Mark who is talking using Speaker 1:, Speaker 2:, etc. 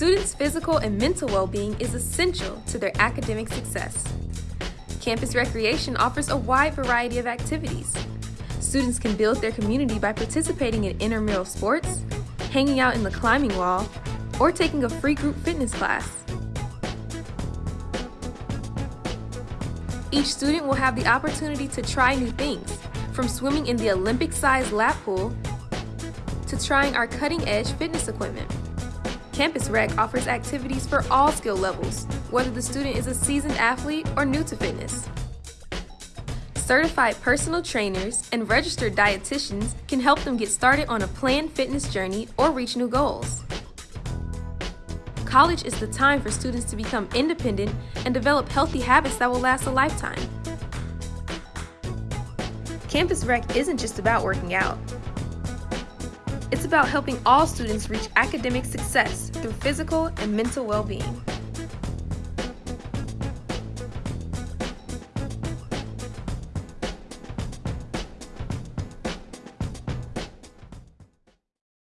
Speaker 1: students' physical and mental well-being is essential to their academic success. Campus Recreation offers a wide variety of activities. Students can build their community by participating in intramural sports, hanging out in the climbing wall, or taking a free group fitness class. Each student will have the opportunity to try new things, from swimming in the Olympic-sized lap pool to trying our cutting-edge fitness equipment. Campus Rec offers activities for all skill levels, whether the student is a seasoned athlete or new to fitness. Certified personal trainers and registered dietitians can help them get started on a planned fitness journey or reach new goals. College is the time for students to become independent and develop healthy habits that will last a lifetime. Campus Rec isn't just about working out. It's about helping all students reach academic success through physical and mental well-being.